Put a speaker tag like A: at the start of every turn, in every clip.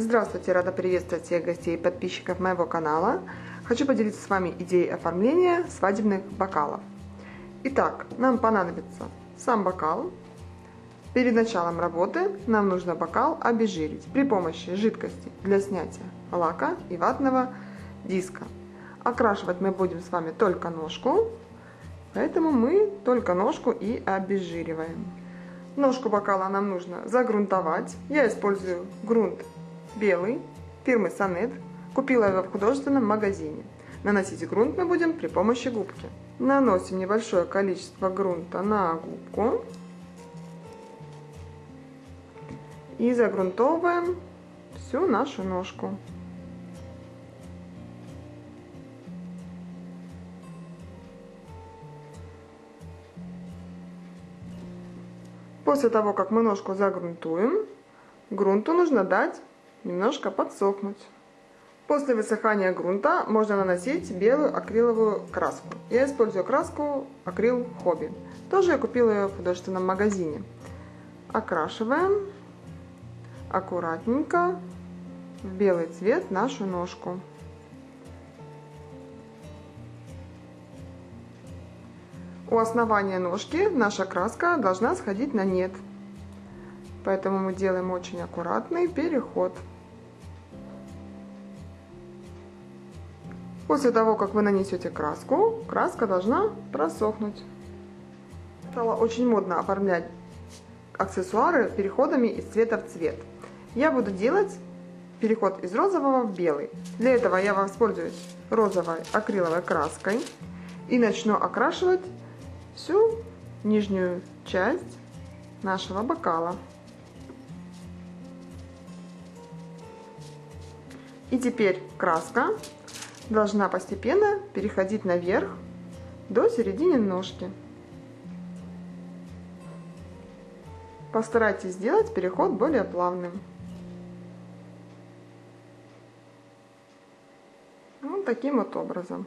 A: Здравствуйте, рада приветствовать всех гостей и подписчиков моего канала. Хочу поделиться с вами идеей оформления свадебных бокалов. Итак, нам понадобится сам бокал. Перед началом работы нам нужно бокал обезжирить при помощи жидкости для снятия лака и ватного диска. Окрашивать мы будем с вами только ножку, поэтому мы только ножку и обезжириваем. Ножку бокала нам нужно загрунтовать. Я использую грунт белый фирмы Сонет. Купила его в художественном магазине. Наносить грунт мы будем при помощи губки. Наносим небольшое количество грунта на губку. И загрунтовываем всю нашу ножку. После того, как мы ножку загрунтуем, грунту нужно дать немножко подсохнуть. После высыхания грунта можно наносить белую акриловую краску. Я использую краску акрил хобби. Тоже я купила ее в художественном магазине. Окрашиваем аккуратненько в белый цвет нашу ножку. У основания ножки наша краска должна сходить на нет. Поэтому мы делаем очень аккуратный переход. После того, как вы нанесете краску, краска должна просохнуть. Стало очень модно оформлять аксессуары переходами из цвета в цвет. Я буду делать переход из розового в белый. Для этого я воспользуюсь розовой акриловой краской и начну окрашивать всю нижнюю часть нашего бокала. И теперь краска должна постепенно переходить наверх до середины ножки. Постарайтесь сделать переход более плавным. Вот таким вот образом.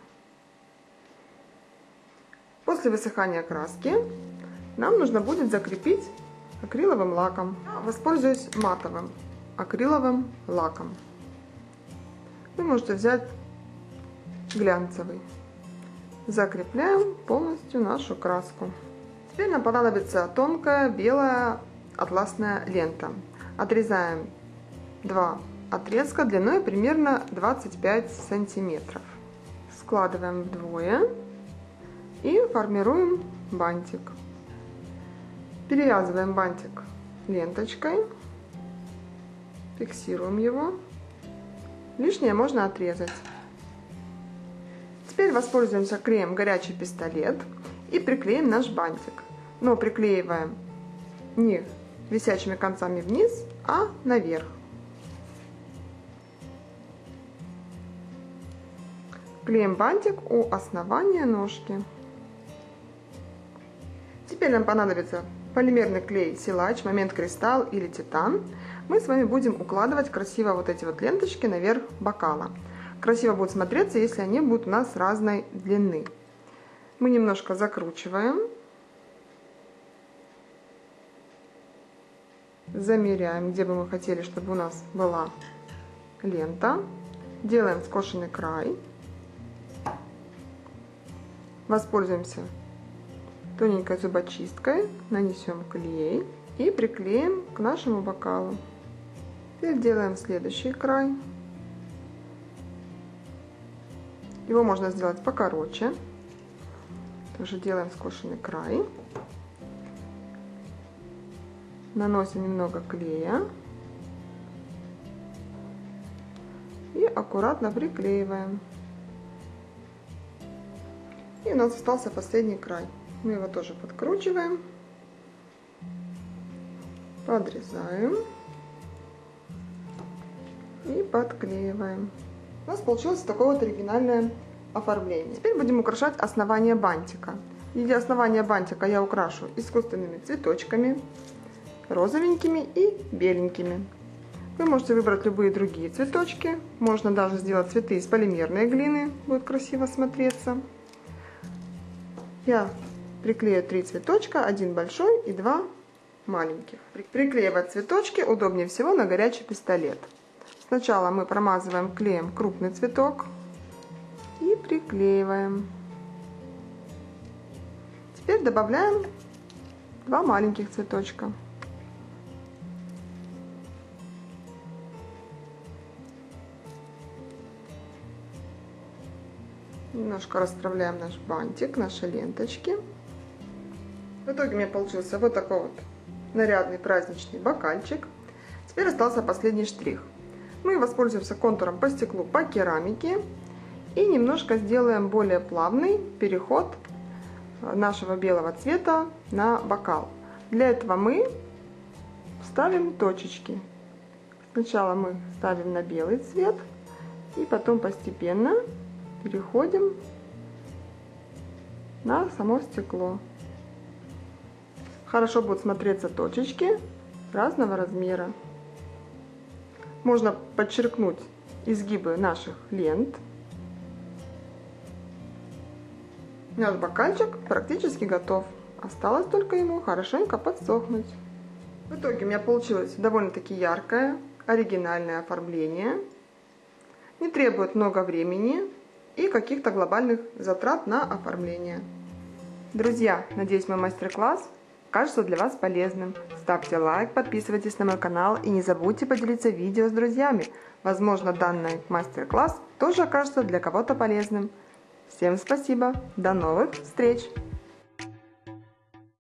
A: После высыхания краски нам нужно будет закрепить акриловым лаком. Воспользуюсь матовым акриловым лаком. Вы можете взять глянцевый. Закрепляем полностью нашу краску. Теперь нам понадобится тонкая белая атласная лента. Отрезаем два отрезка длиной примерно 25 сантиметров. Складываем вдвое и формируем бантик. Перевязываем бантик ленточкой, фиксируем его. Лишнее можно отрезать. Теперь воспользуемся клеем горячий пистолет и приклеим наш бантик. Но приклеиваем не висячими концами вниз, а наверх. Клеим бантик у основания ножки. Теперь нам понадобится полимерный клей силач, момент кристалл или титан. Мы с вами будем укладывать красиво вот эти вот ленточки наверх бокала красиво будет смотреться, если они будут у нас разной длины. Мы немножко закручиваем. Замеряем, где бы мы хотели, чтобы у нас была лента. Делаем скошенный край. Воспользуемся тоненькой зубочисткой, нанесем клей и приклеим к нашему бокалу. Теперь делаем следующий край. Его можно сделать покороче. Тоже делаем скошенный край. Наносим немного клея. И аккуратно приклеиваем. И у нас остался последний край. Мы его тоже подкручиваем. Подрезаем. И подклеиваем. У нас получилось такое вот оригинальное оформление. Теперь будем украшать основание бантика. В виде основания бантика я украшу искусственными цветочками, розовенькими и беленькими. Вы можете выбрать любые другие цветочки. Можно даже сделать цветы из полимерной глины. Будет красиво смотреться. Я приклею три цветочка, один большой и два маленьких. Приклеивать цветочки удобнее всего на горячий пистолет. Сначала мы промазываем клеем крупный цветок и приклеиваем. Теперь добавляем два маленьких цветочка. Немножко расправляем наш бантик, наши ленточки. В итоге у меня получился вот такой вот нарядный праздничный бокальчик. Теперь остался последний штрих. Мы воспользуемся контуром по стеклу по керамике и немножко сделаем более плавный переход нашего белого цвета на бокал. Для этого мы ставим точечки. Сначала мы ставим на белый цвет и потом постепенно переходим на само стекло. Хорошо будут смотреться точечки разного размера. Можно подчеркнуть изгибы наших лент. Наш бокальчик практически готов. Осталось только ему хорошенько подсохнуть. В итоге у меня получилось довольно-таки яркое, оригинальное оформление. Не требует много времени, и каких-то глобальных затрат на оформление. Друзья, надеюсь мой мастер-класс кажется для вас полезным. Ставьте лайк, подписывайтесь на мой канал и не забудьте поделиться видео с друзьями. Возможно, данный мастер-класс тоже окажется для кого-то полезным. Всем спасибо, до новых встреч!